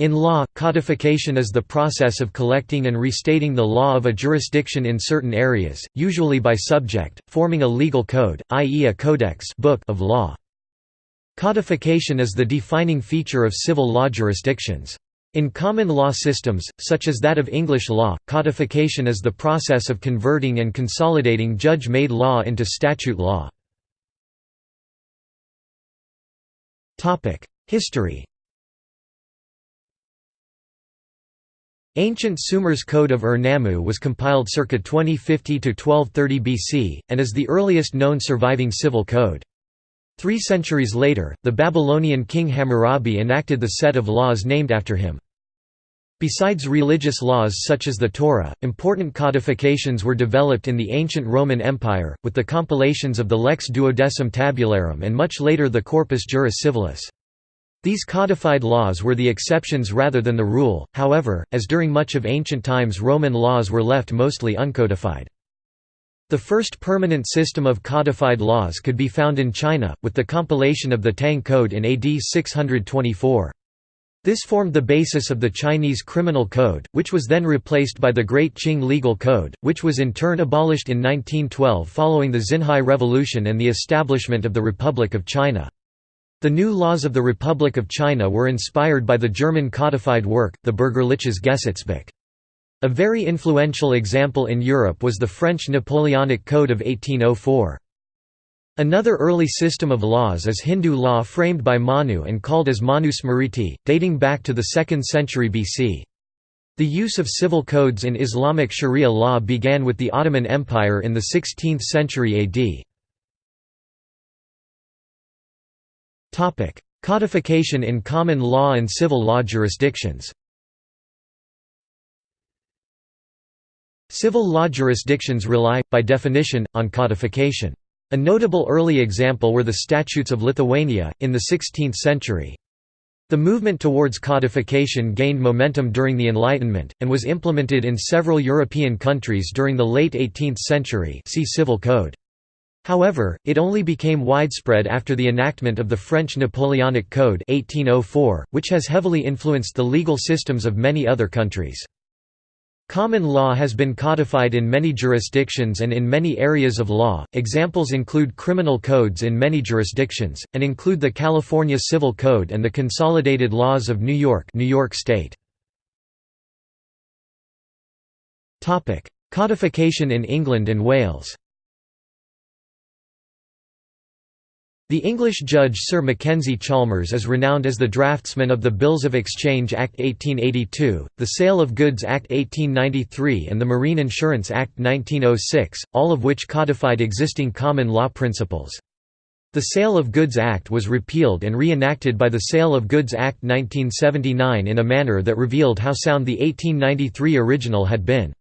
In law, codification is the process of collecting and restating the law of a jurisdiction in certain areas, usually by subject, forming a legal code, i.e. a codex book of law. Codification is the defining feature of civil law jurisdictions. In common law systems, such as that of English law, codification is the process of converting and consolidating judge-made law into statute law. History Ancient Sumer's Code of Ur-Nammu was compiled circa 2050–1230 BC, and is the earliest known surviving civil code. Three centuries later, the Babylonian king Hammurabi enacted the set of laws named after him. Besides religious laws such as the Torah, important codifications were developed in the ancient Roman Empire, with the compilations of the Lex Duodecim Tabularum and much later the Corpus Juris Civilis. These codified laws were the exceptions rather than the rule, however, as during much of ancient times Roman laws were left mostly uncodified. The first permanent system of codified laws could be found in China, with the compilation of the Tang Code in AD 624. This formed the basis of the Chinese Criminal Code, which was then replaced by the Great Qing Legal Code, which was in turn abolished in 1912 following the Xinhai Revolution and the establishment of the Republic of China. The new laws of the Republic of China were inspired by the German codified work, the Bürgerliches Gesetzbuch. A very influential example in Europe was the French Napoleonic Code of 1804. Another early system of laws is Hindu law framed by Manu and called as Manu Smriti, dating back to the 2nd century BC. The use of civil codes in Islamic Sharia law began with the Ottoman Empire in the 16th century AD. Codification in common law and civil law jurisdictions Civil law jurisdictions rely, by definition, on codification. A notable early example were the Statutes of Lithuania, in the 16th century. The movement towards codification gained momentum during the Enlightenment, and was implemented in several European countries during the late 18th century see Civil Code. However, it only became widespread after the enactment of the French Napoleonic Code 1804, which has heavily influenced the legal systems of many other countries. Common law has been codified in many jurisdictions and in many areas of law. Examples include criminal codes in many jurisdictions, and include the California Civil Code and the Consolidated Laws of New York, New York State. Topic: Codification in England and Wales. The English judge Sir Mackenzie Chalmers is renowned as the draftsman of the Bills of Exchange Act 1882, the Sale of Goods Act 1893 and the Marine Insurance Act 1906, all of which codified existing common law principles. The Sale of Goods Act was repealed and re-enacted by the Sale of Goods Act 1979 in a manner that revealed how sound the 1893 original had been.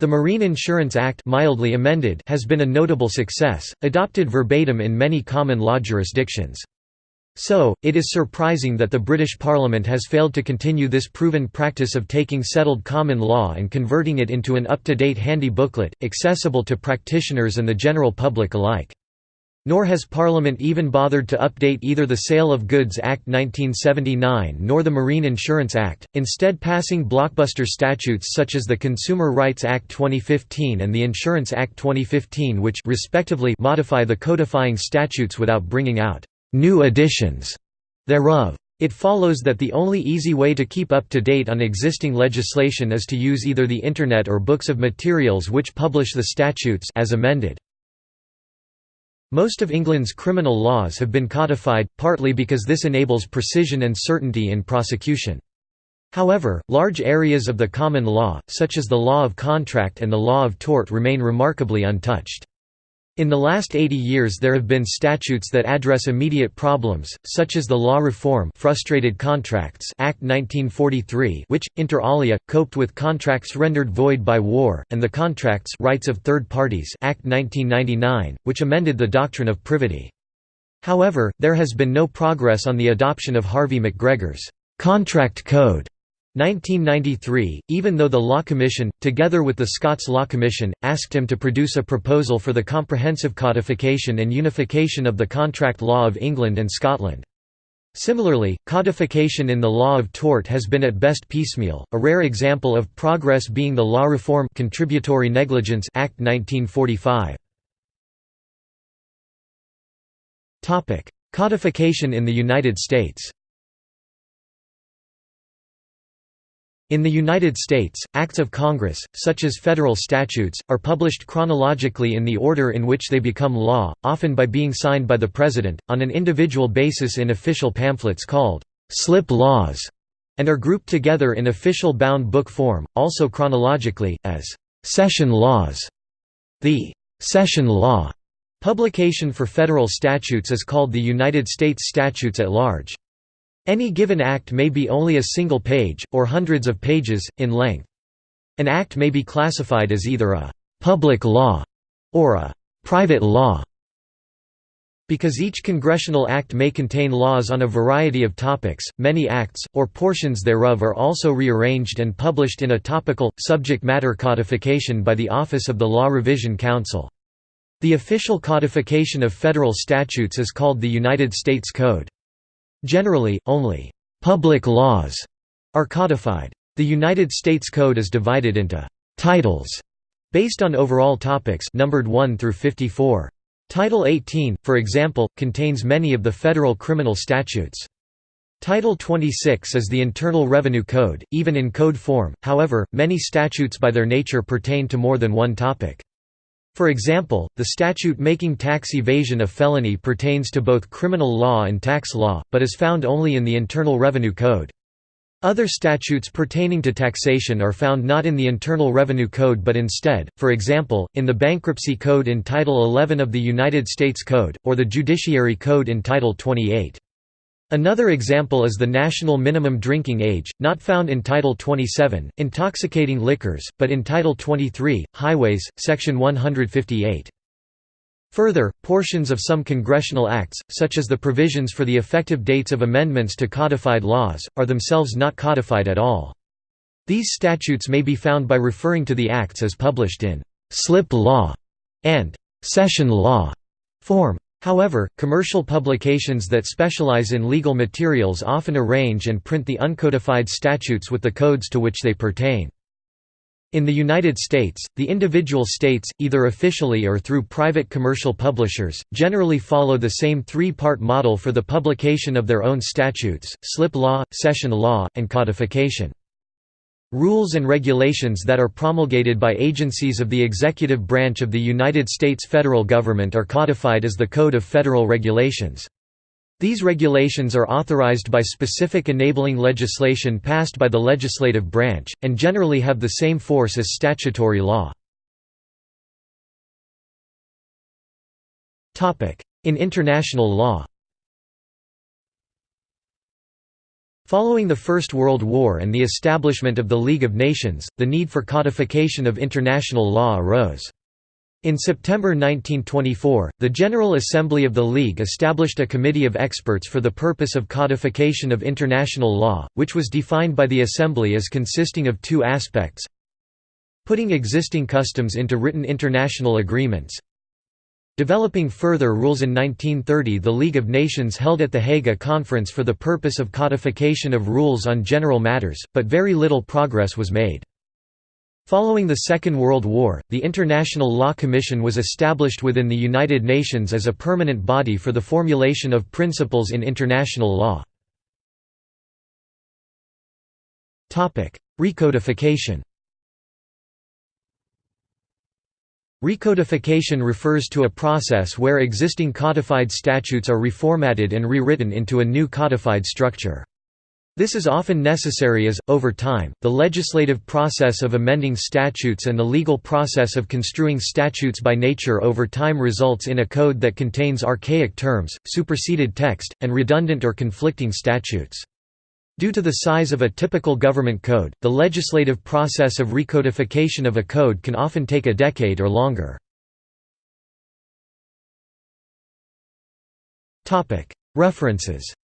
The Marine Insurance Act mildly amended has been a notable success, adopted verbatim in many common law jurisdictions. So, it is surprising that the British Parliament has failed to continue this proven practice of taking settled common law and converting it into an up-to-date handy booklet, accessible to practitioners and the general public alike. Nor has Parliament even bothered to update either the Sale of Goods Act 1979 nor the Marine Insurance Act, instead passing blockbuster statutes such as the Consumer Rights Act 2015 and the Insurance Act 2015 which respectively modify the codifying statutes without bringing out «new editions» thereof. It follows that the only easy way to keep up to date on existing legislation is to use either the Internet or books of materials which publish the statutes as amended. Most of England's criminal laws have been codified, partly because this enables precision and certainty in prosecution. However, large areas of the common law, such as the law of contract and the law of tort remain remarkably untouched. In the last 80 years there have been statutes that address immediate problems, such as the Law Reform Frustrated Contracts Act 1943 which, inter alia, coped with contracts rendered void by war, and the Contracts Rights of Third Parties Act 1999, which amended the doctrine of privity. However, there has been no progress on the adoption of Harvey McGregor's «contract code» 1993, even though the Law Commission, together with the Scots Law Commission, asked him to produce a proposal for the comprehensive codification and unification of the contract law of England and Scotland. Similarly, codification in the law of tort has been at best piecemeal, a rare example of progress being the Law Reform Contributory Negligence Act 1945. Codification in the United States In the United States, acts of Congress, such as federal statutes, are published chronologically in the order in which they become law, often by being signed by the President, on an individual basis in official pamphlets called slip laws, and are grouped together in official bound book form, also chronologically, as session laws. The session law publication for federal statutes is called the United States Statutes at Large. Any given act may be only a single page, or hundreds of pages, in length. An act may be classified as either a «public law» or a «private law». Because each congressional act may contain laws on a variety of topics, many acts, or portions thereof are also rearranged and published in a topical, subject matter codification by the Office of the Law Revision Council. The official codification of federal statutes is called the United States Code. Generally, only «public laws» are codified. The United States Code is divided into «titles» based on overall topics numbered 1 through 54. Title 18, for example, contains many of the federal criminal statutes. Title 26 is the Internal Revenue Code, even in code form, however, many statutes by their nature pertain to more than one topic. For example, the statute making tax evasion a felony pertains to both criminal law and tax law, but is found only in the Internal Revenue Code. Other statutes pertaining to taxation are found not in the Internal Revenue Code but instead, for example, in the Bankruptcy Code in Title 11 of the United States Code, or the Judiciary Code in Title 28. Another example is the national minimum drinking age, not found in Title 27, intoxicating liquors, but in Title 23, highways, Section 158. Further, portions of some congressional acts, such as the provisions for the effective dates of amendments to codified laws, are themselves not codified at all. These statutes may be found by referring to the acts as published in «slip law» and «session law» form. However, commercial publications that specialize in legal materials often arrange and print the uncodified statutes with the codes to which they pertain. In the United States, the individual states, either officially or through private commercial publishers, generally follow the same three-part model for the publication of their own statutes, slip law, session law, and codification. Rules and regulations that are promulgated by agencies of the executive branch of the United States federal government are codified as the Code of Federal Regulations. These regulations are authorized by specific enabling legislation passed by the legislative branch, and generally have the same force as statutory law. In international law Following the First World War and the establishment of the League of Nations, the need for codification of international law arose. In September 1924, the General Assembly of the League established a committee of experts for the purpose of codification of international law, which was defined by the Assembly as consisting of two aspects putting existing customs into written international agreements Developing further rules in 1930 the League of Nations held at The Hague a conference for the purpose of codification of rules on general matters, but very little progress was made. Following the Second World War, the International Law Commission was established within the United Nations as a permanent body for the formulation of principles in international law. Recodification Recodification refers to a process where existing codified statutes are reformatted and rewritten into a new codified structure. This is often necessary as, over time, the legislative process of amending statutes and the legal process of construing statutes by nature over time results in a code that contains archaic terms, superseded text, and redundant or conflicting statutes. Due to the size of a typical government code, the legislative process of recodification of a code can often take a decade or longer. References